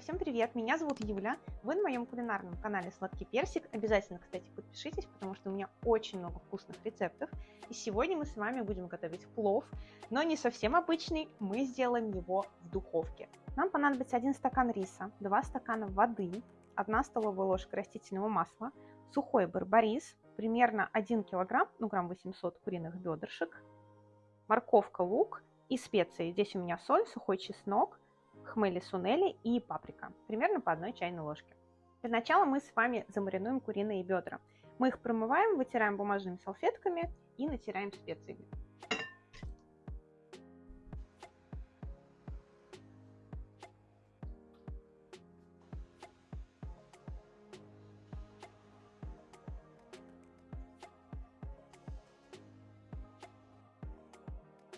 Всем привет! Меня зовут Юля. Вы на моем кулинарном канале Сладкий Персик. Обязательно, кстати, подпишитесь, потому что у меня очень много вкусных рецептов. И сегодня мы с вами будем готовить плов, но не совсем обычный, мы сделаем его в духовке. Нам понадобится 1 стакан риса, 2 стакана воды, 1 столовая ложка растительного масла, сухой барбарис, примерно 1 килограмм, ну грамм 800 куриных бедрышек, морковка, лук и специи. Здесь у меня соль, сухой чеснок, хмели сунели и паприка, примерно по одной чайной ложке. Для начала мы с вами замаринуем куриные бедра. Мы их промываем, вытираем бумажными салфетками и натираем специями.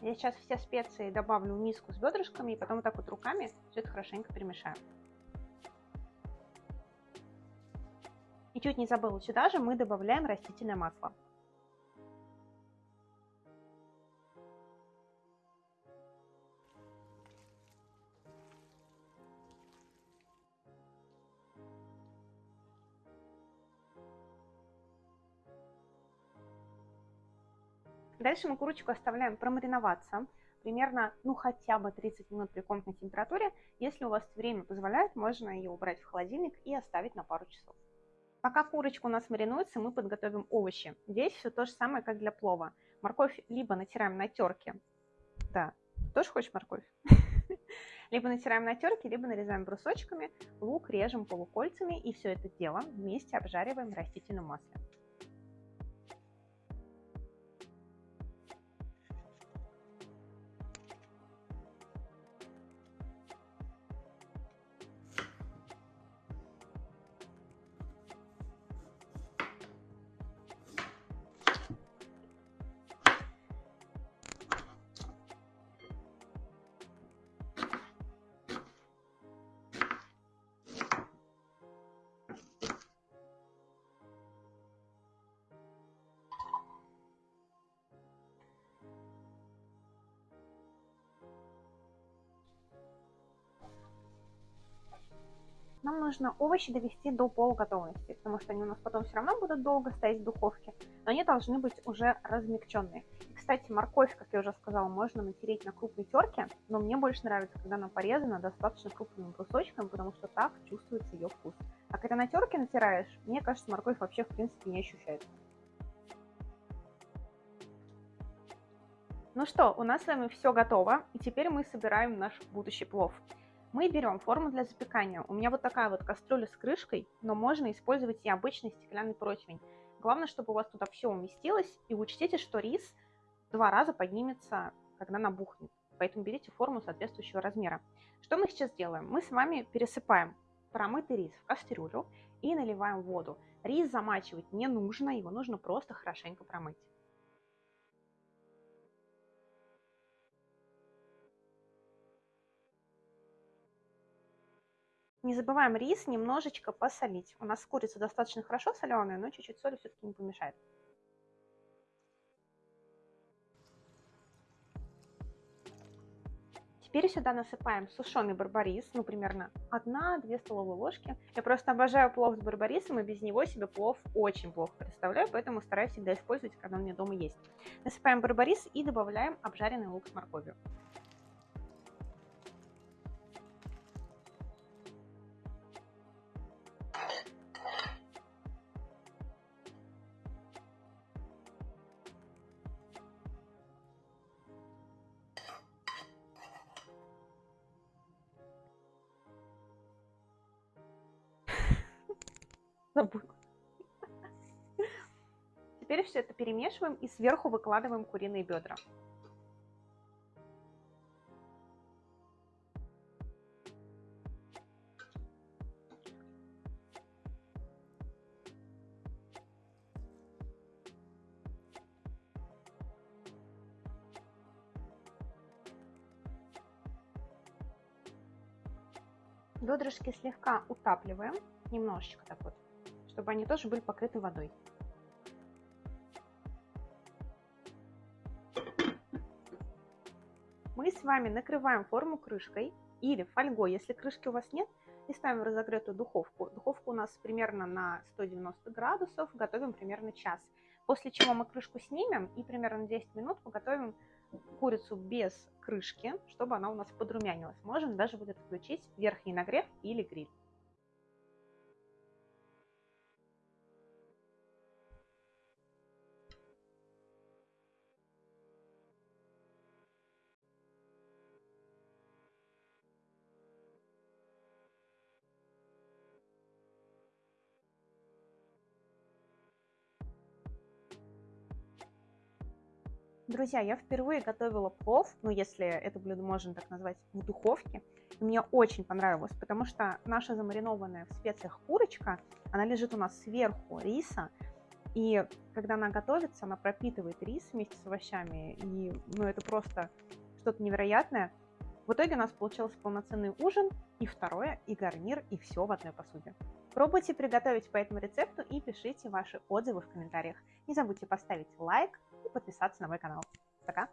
Я сейчас все специи добавлю в миску с бедрышками и потом вот так вот руками все это хорошенько перемешаю. И чуть не забыла, сюда же мы добавляем растительное масло. Дальше мы курочку оставляем промариноваться примерно, ну, хотя бы 30 минут при комнатной температуре. Если у вас время позволяет, можно ее убрать в холодильник и оставить на пару часов. Пока курочка у нас маринуется, мы подготовим овощи. Здесь все то же самое, как для плова. Морковь либо натираем на терке. Да, тоже хочешь морковь? Либо натираем на терке, либо нарезаем брусочками. Лук режем полукольцами и все это дело вместе обжариваем в растительном масле. Нам нужно овощи довести до полуготовности, потому что они у нас потом все равно будут долго стоять в духовке, но они должны быть уже размягченные. И, кстати, морковь, как я уже сказала, можно натереть на крупной терке, но мне больше нравится, когда она порезана достаточно крупными брусочками, потому что так чувствуется ее вкус. А когда на терке натираешь, мне кажется, морковь вообще в принципе не ощущается. Ну что, у нас с вами все готово, и теперь мы собираем наш будущий плов. Мы берем форму для запекания. У меня вот такая вот кастрюля с крышкой, но можно использовать и обычный стеклянный противень. Главное, чтобы у вас туда все уместилось. И учтите, что рис два раза поднимется, когда набухнет. Поэтому берите форму соответствующего размера. Что мы сейчас делаем? Мы с вами пересыпаем промытый рис в кастрюлю и наливаем воду. Рис замачивать не нужно, его нужно просто хорошенько промыть. Не забываем рис немножечко посолить. У нас курица достаточно хорошо соленая, но чуть-чуть соли все-таки не помешает. Теперь сюда насыпаем сушеный барбарис, ну примерно 1-2 столовые ложки. Я просто обожаю плов с барбарисом, и без него себе плов очень плохо представляю, поэтому стараюсь всегда использовать, когда у меня дома есть. Насыпаем барбарис и добавляем обжаренный лук с морковью. Забыла. Теперь все это перемешиваем и сверху выкладываем куриные бедра. Бедрышки слегка утапливаем, немножечко так вот чтобы они тоже были покрыты водой. Мы с вами накрываем форму крышкой или фольгой. Если крышки у вас нет, и ставим в разогретую духовку. Духовка у нас примерно на 190 градусов, готовим примерно час. После чего мы крышку снимем и примерно 10 минут поготовим курицу без крышки, чтобы она у нас подрумянилась. Можно даже будет включить верхний нагрев или гриль. Друзья, я впервые готовила плов, ну если это блюдо можно так назвать, в духовке. И мне очень понравилось, потому что наша замаринованная в специях курочка, она лежит у нас сверху риса, и когда она готовится, она пропитывает рис вместе с овощами, и ну, это просто что-то невероятное. В итоге у нас получился полноценный ужин, и второе, и гарнир, и все в одной посуде. Пробуйте приготовить по этому рецепту и пишите ваши отзывы в комментариях. Не забудьте поставить лайк, подписаться на мой канал. Пока!